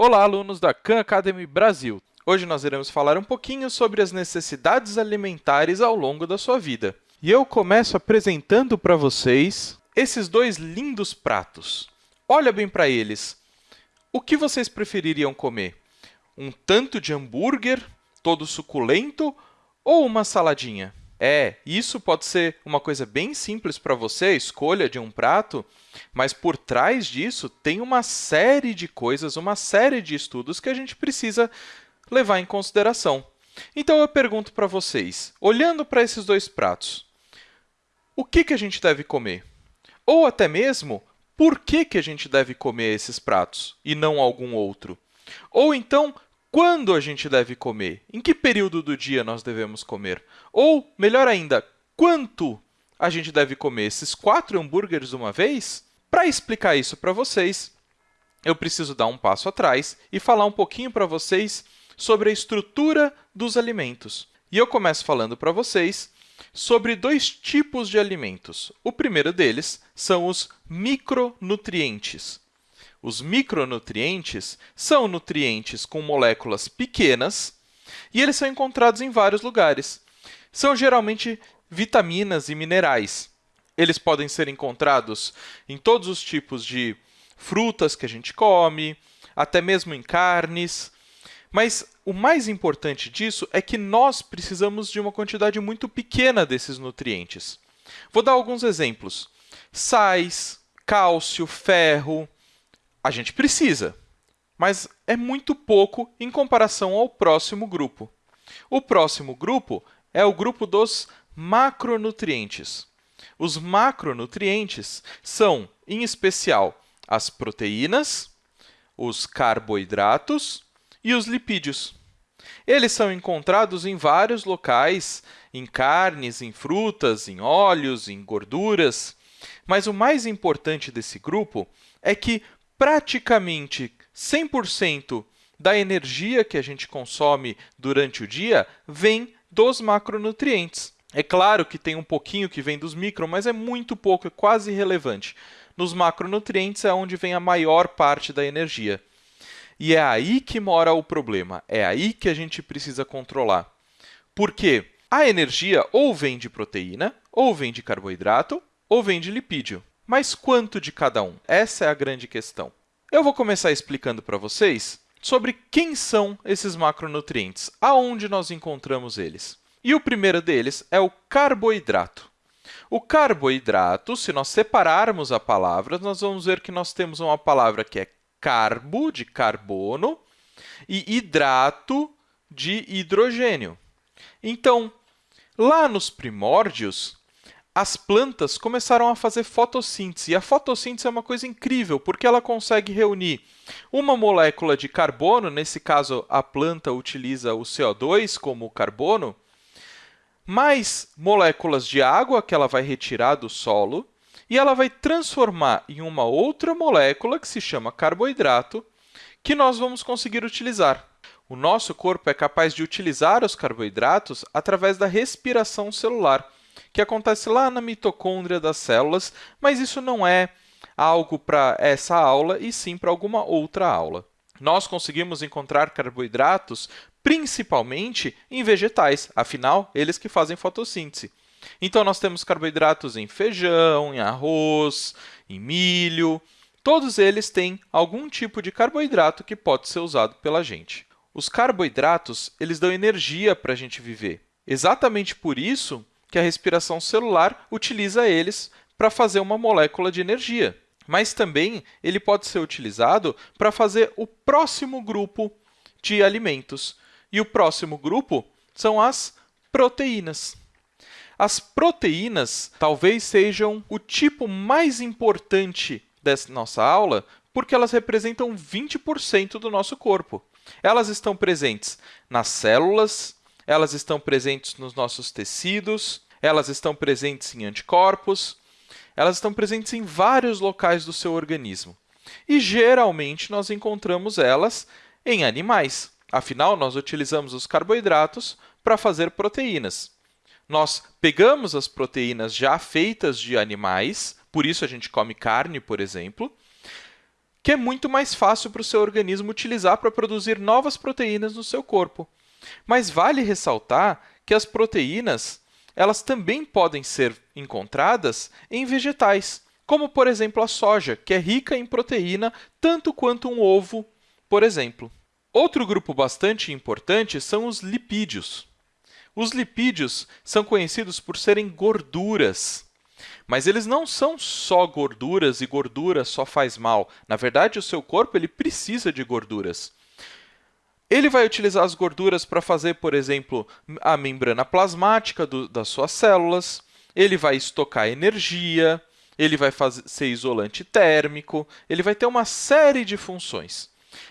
Olá, alunos da Khan Academy Brasil! Hoje nós iremos falar um pouquinho sobre as necessidades alimentares ao longo da sua vida. E eu começo apresentando para vocês esses dois lindos pratos. Olha bem para eles. O que vocês prefeririam comer? Um tanto de hambúrguer, todo suculento, ou uma saladinha? É, isso pode ser uma coisa bem simples para você, a escolha de um prato, mas por trás disso tem uma série de coisas, uma série de estudos que a gente precisa levar em consideração. Então, eu pergunto para vocês, olhando para esses dois pratos, o que, que a gente deve comer? Ou até mesmo, por que, que a gente deve comer esses pratos e não algum outro? Ou então, quando a gente deve comer? Em que período do dia nós devemos comer? Ou, melhor ainda, quanto a gente deve comer esses quatro hambúrgueres uma vez? Para explicar isso para vocês, eu preciso dar um passo atrás e falar um pouquinho para vocês sobre a estrutura dos alimentos. E eu começo falando para vocês sobre dois tipos de alimentos. O primeiro deles são os micronutrientes. Os micronutrientes são nutrientes com moléculas pequenas e eles são encontrados em vários lugares. São geralmente vitaminas e minerais. Eles podem ser encontrados em todos os tipos de frutas que a gente come, até mesmo em carnes. Mas o mais importante disso é que nós precisamos de uma quantidade muito pequena desses nutrientes. Vou dar alguns exemplos. Sais, cálcio, ferro, a gente precisa, mas é muito pouco em comparação ao próximo grupo. O próximo grupo é o grupo dos macronutrientes. Os macronutrientes são, em especial, as proteínas, os carboidratos e os lipídios. Eles são encontrados em vários locais, em carnes, em frutas, em óleos, em gorduras. Mas o mais importante desse grupo é que praticamente 100% da energia que a gente consome durante o dia vem dos macronutrientes. É claro que tem um pouquinho que vem dos micro, mas é muito pouco, é quase irrelevante. Nos macronutrientes é onde vem a maior parte da energia. E é aí que mora o problema, é aí que a gente precisa controlar. Porque a energia ou vem de proteína, ou vem de carboidrato, ou vem de lipídio. Mas quanto de cada um? Essa é a grande questão. Eu vou começar explicando para vocês sobre quem são esses macronutrientes, aonde nós encontramos eles. E o primeiro deles é o carboidrato. O carboidrato, se nós separarmos a palavra, nós vamos ver que nós temos uma palavra que é carbo, de carbono, e hidrato, de hidrogênio. Então, lá nos primórdios, as plantas começaram a fazer fotossíntese. E a fotossíntese é uma coisa incrível, porque ela consegue reunir uma molécula de carbono, nesse caso a planta utiliza o CO2 como carbono, mais moléculas de água que ela vai retirar do solo, e ela vai transformar em uma outra molécula que se chama carboidrato, que nós vamos conseguir utilizar. O nosso corpo é capaz de utilizar os carboidratos através da respiração celular que acontece lá na mitocôndria das células, mas isso não é algo para essa aula, e sim para alguma outra aula. Nós conseguimos encontrar carboidratos principalmente em vegetais, afinal, eles que fazem fotossíntese. Então, nós temos carboidratos em feijão, em arroz, em milho. Todos eles têm algum tipo de carboidrato que pode ser usado pela gente. Os carboidratos eles dão energia para a gente viver. Exatamente por isso que a respiração celular utiliza eles para fazer uma molécula de energia. Mas também ele pode ser utilizado para fazer o próximo grupo de alimentos. E o próximo grupo são as proteínas. As proteínas talvez sejam o tipo mais importante dessa nossa aula, porque elas representam 20% do nosso corpo. Elas estão presentes nas células, elas estão presentes nos nossos tecidos, elas estão presentes em anticorpos, elas estão presentes em vários locais do seu organismo. E, geralmente, nós encontramos elas em animais. Afinal, nós utilizamos os carboidratos para fazer proteínas. Nós pegamos as proteínas já feitas de animais, por isso a gente come carne, por exemplo, que é muito mais fácil para o seu organismo utilizar para produzir novas proteínas no seu corpo. Mas vale ressaltar que as proteínas elas também podem ser encontradas em vegetais, como, por exemplo, a soja, que é rica em proteína tanto quanto um ovo, por exemplo. Outro grupo bastante importante são os lipídios. Os lipídios são conhecidos por serem gorduras, mas eles não são só gorduras e gordura só faz mal. Na verdade, o seu corpo ele precisa de gorduras. Ele vai utilizar as gorduras para fazer, por exemplo, a membrana plasmática do, das suas células, ele vai estocar energia, ele vai fazer, ser isolante térmico, ele vai ter uma série de funções.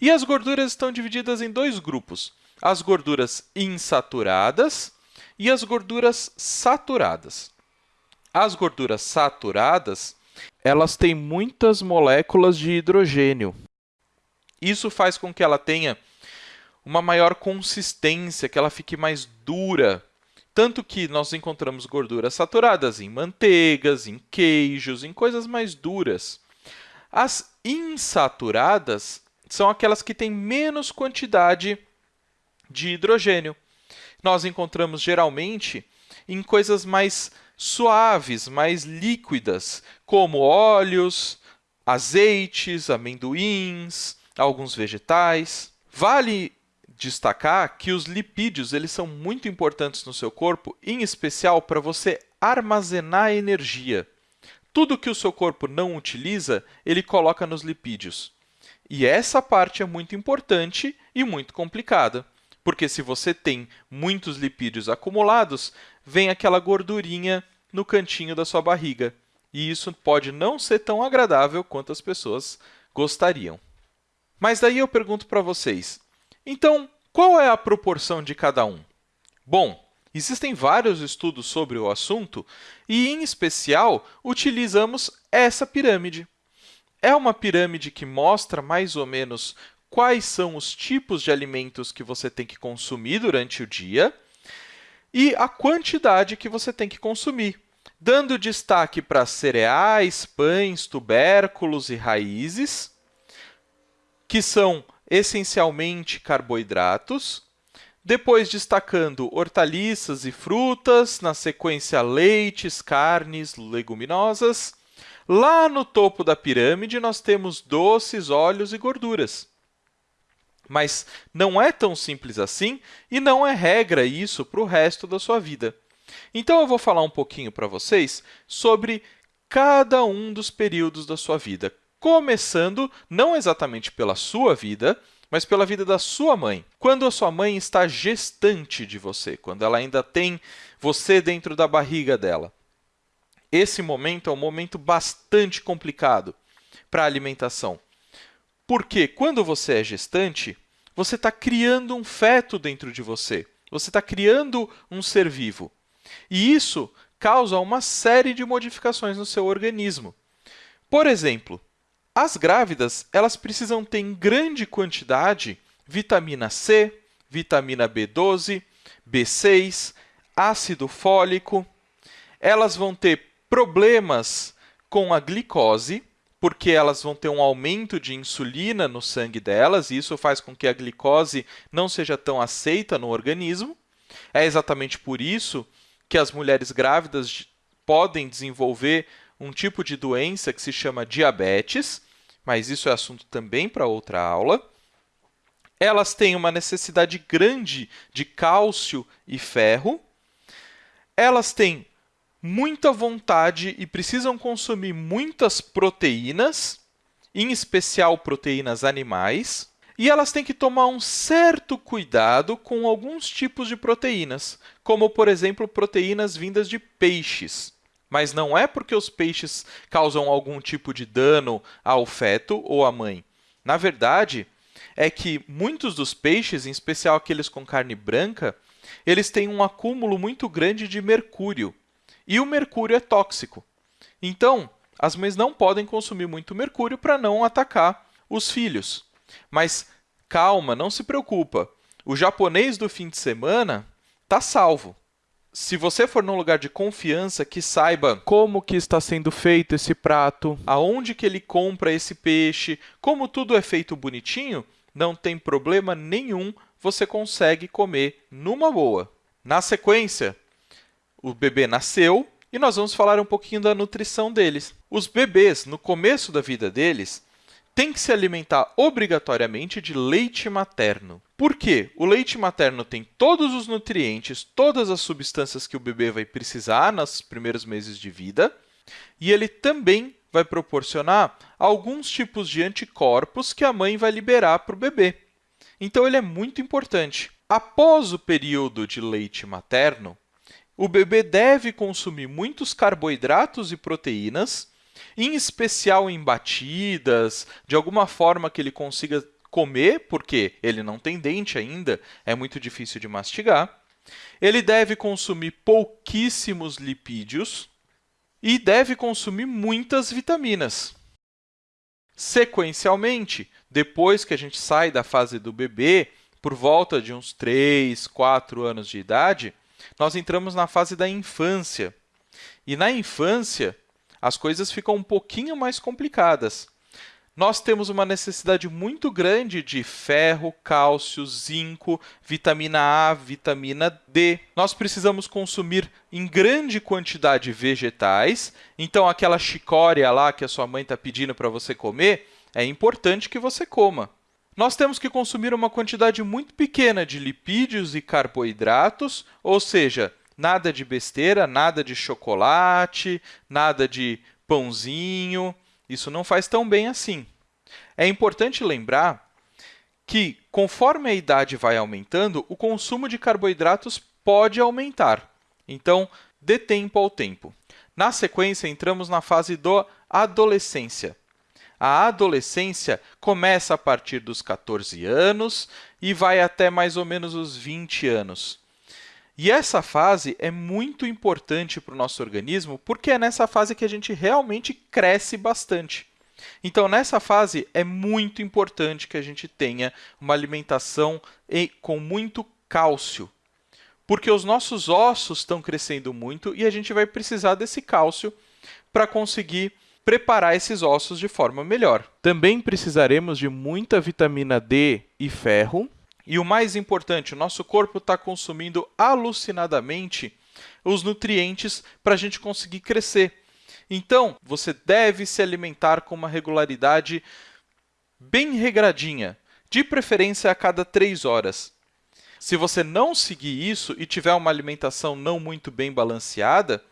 E as gorduras estão divididas em dois grupos, as gorduras insaturadas e as gorduras saturadas. As gorduras saturadas, elas têm muitas moléculas de hidrogênio. Isso faz com que ela tenha uma maior consistência, que ela fique mais dura. Tanto que nós encontramos gorduras saturadas em manteigas, em queijos, em coisas mais duras. As insaturadas são aquelas que têm menos quantidade de hidrogênio. Nós encontramos geralmente em coisas mais suaves, mais líquidas, como óleos, azeites, amendoins, alguns vegetais. Vale destacar que os lipídios eles são muito importantes no seu corpo, em especial para você armazenar energia. Tudo que o seu corpo não utiliza, ele coloca nos lipídios. E essa parte é muito importante e muito complicada, porque se você tem muitos lipídios acumulados, vem aquela gordurinha no cantinho da sua barriga. E isso pode não ser tão agradável quanto as pessoas gostariam. Mas daí eu pergunto para vocês, então, qual é a proporção de cada um? Bom, existem vários estudos sobre o assunto e, em especial, utilizamos essa pirâmide. É uma pirâmide que mostra mais ou menos quais são os tipos de alimentos que você tem que consumir durante o dia e a quantidade que você tem que consumir, dando destaque para cereais, pães, tubérculos e raízes, que são essencialmente carboidratos, depois destacando hortaliças e frutas, na sequência leites, carnes, leguminosas. Lá no topo da pirâmide nós temos doces, óleos e gorduras. Mas não é tão simples assim e não é regra isso para o resto da sua vida. Então eu vou falar um pouquinho para vocês sobre cada um dos períodos da sua vida, começando não exatamente pela sua vida, mas pela vida da sua mãe. Quando a sua mãe está gestante de você, quando ela ainda tem você dentro da barriga dela. Esse momento é um momento bastante complicado para a alimentação. Porque quando você é gestante, você está criando um feto dentro de você. Você está criando um ser vivo. E isso causa uma série de modificações no seu organismo. Por exemplo, as grávidas, elas precisam ter em grande quantidade vitamina C, vitamina B12, B6, ácido fólico. Elas vão ter problemas com a glicose, porque elas vão ter um aumento de insulina no sangue delas, e isso faz com que a glicose não seja tão aceita no organismo. É exatamente por isso que as mulheres grávidas podem desenvolver um tipo de doença que se chama diabetes, mas isso é assunto também para outra aula. Elas têm uma necessidade grande de cálcio e ferro. Elas têm muita vontade e precisam consumir muitas proteínas, em especial proteínas animais. E elas têm que tomar um certo cuidado com alguns tipos de proteínas, como, por exemplo, proteínas vindas de peixes. Mas não é porque os peixes causam algum tipo de dano ao feto ou à mãe. Na verdade, é que muitos dos peixes, em especial aqueles com carne branca, eles têm um acúmulo muito grande de mercúrio. E o mercúrio é tóxico. Então, as mães não podem consumir muito mercúrio para não atacar os filhos. Mas calma, não se preocupa. O japonês do fim de semana está salvo. Se você for num lugar de confiança que saiba como que está sendo feito esse prato, aonde que ele compra esse peixe, como tudo é feito bonitinho, não tem problema nenhum, você consegue comer numa boa. Na sequência, o bebê nasceu e nós vamos falar um pouquinho da nutrição deles. Os bebês, no começo da vida deles, têm que se alimentar obrigatoriamente de leite materno. Por quê? O leite materno tem todos os nutrientes, todas as substâncias que o bebê vai precisar nos primeiros meses de vida, e ele também vai proporcionar alguns tipos de anticorpos que a mãe vai liberar para o bebê. Então, ele é muito importante. Após o período de leite materno, o bebê deve consumir muitos carboidratos e proteínas, em especial em batidas, de alguma forma que ele consiga comer, porque ele não tem dente ainda, é muito difícil de mastigar. Ele deve consumir pouquíssimos lipídios e deve consumir muitas vitaminas. Sequencialmente, depois que a gente sai da fase do bebê, por volta de uns 3, 4 anos de idade, nós entramos na fase da infância. E na infância, as coisas ficam um pouquinho mais complicadas. Nós temos uma necessidade muito grande de ferro, cálcio, zinco, vitamina A, vitamina D. Nós precisamos consumir em grande quantidade vegetais, então aquela chicória lá que a sua mãe está pedindo para você comer, é importante que você coma. Nós temos que consumir uma quantidade muito pequena de lipídios e carboidratos, ou seja, nada de besteira, nada de chocolate, nada de pãozinho. Isso não faz tão bem assim. É importante lembrar que, conforme a idade vai aumentando, o consumo de carboidratos pode aumentar. Então, dê tempo ao tempo. Na sequência, entramos na fase da adolescência. A adolescência começa a partir dos 14 anos e vai até mais ou menos os 20 anos. E essa fase é muito importante para o nosso organismo, porque é nessa fase que a gente realmente cresce bastante. Então, nessa fase, é muito importante que a gente tenha uma alimentação com muito cálcio, porque os nossos ossos estão crescendo muito e a gente vai precisar desse cálcio para conseguir preparar esses ossos de forma melhor. Também precisaremos de muita vitamina D e ferro. E o mais importante, o nosso corpo está consumindo alucinadamente os nutrientes para a gente conseguir crescer. Então, você deve se alimentar com uma regularidade bem regradinha, de preferência a cada 3 horas. Se você não seguir isso e tiver uma alimentação não muito bem balanceada,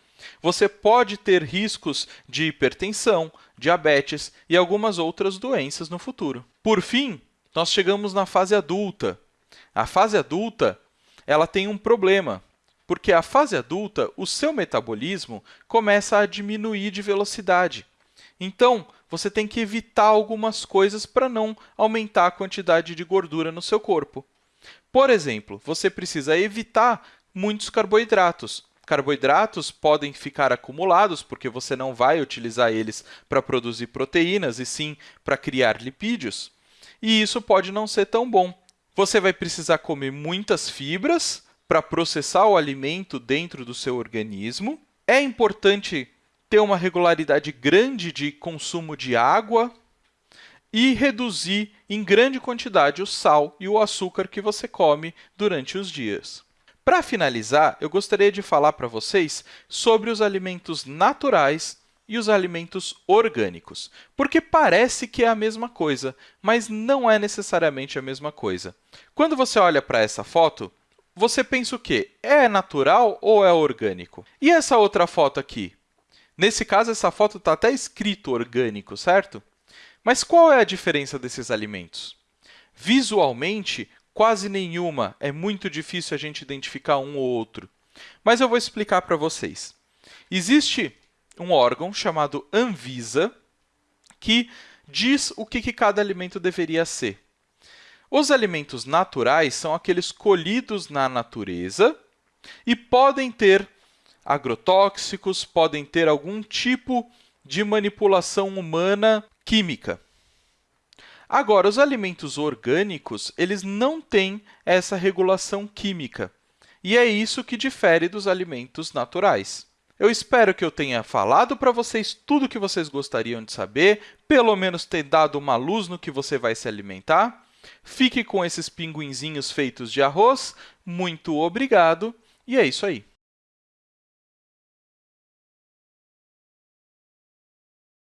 você pode ter riscos de hipertensão, diabetes e algumas outras doenças no futuro. Por fim, nós chegamos na fase adulta. A fase adulta ela tem um problema, porque a fase adulta, o seu metabolismo começa a diminuir de velocidade. Então, você tem que evitar algumas coisas para não aumentar a quantidade de gordura no seu corpo. Por exemplo, você precisa evitar muitos carboidratos, Carboidratos podem ficar acumulados, porque você não vai utilizar eles para produzir proteínas, e sim para criar lipídios. E isso pode não ser tão bom. Você vai precisar comer muitas fibras para processar o alimento dentro do seu organismo. É importante ter uma regularidade grande de consumo de água e reduzir em grande quantidade o sal e o açúcar que você come durante os dias. Para finalizar, eu gostaria de falar para vocês sobre os alimentos naturais e os alimentos orgânicos, porque parece que é a mesma coisa, mas não é necessariamente a mesma coisa. Quando você olha para essa foto, você pensa o quê? É natural ou é orgânico? E essa outra foto aqui? Nesse caso, essa foto está até escrito orgânico, certo? Mas qual é a diferença desses alimentos? Visualmente, quase nenhuma, é muito difícil a gente identificar um ou outro. Mas eu vou explicar para vocês. Existe um órgão chamado Anvisa que diz o que, que cada alimento deveria ser. Os alimentos naturais são aqueles colhidos na natureza e podem ter agrotóxicos, podem ter algum tipo de manipulação humana química. Agora, os alimentos orgânicos, eles não têm essa regulação química. e é isso que difere dos alimentos naturais. Eu espero que eu tenha falado para vocês tudo o que vocês gostariam de saber, pelo menos ter dado uma luz no que você vai se alimentar. Fique com esses pinguinzinhos feitos de arroz. Muito obrigado e é isso aí.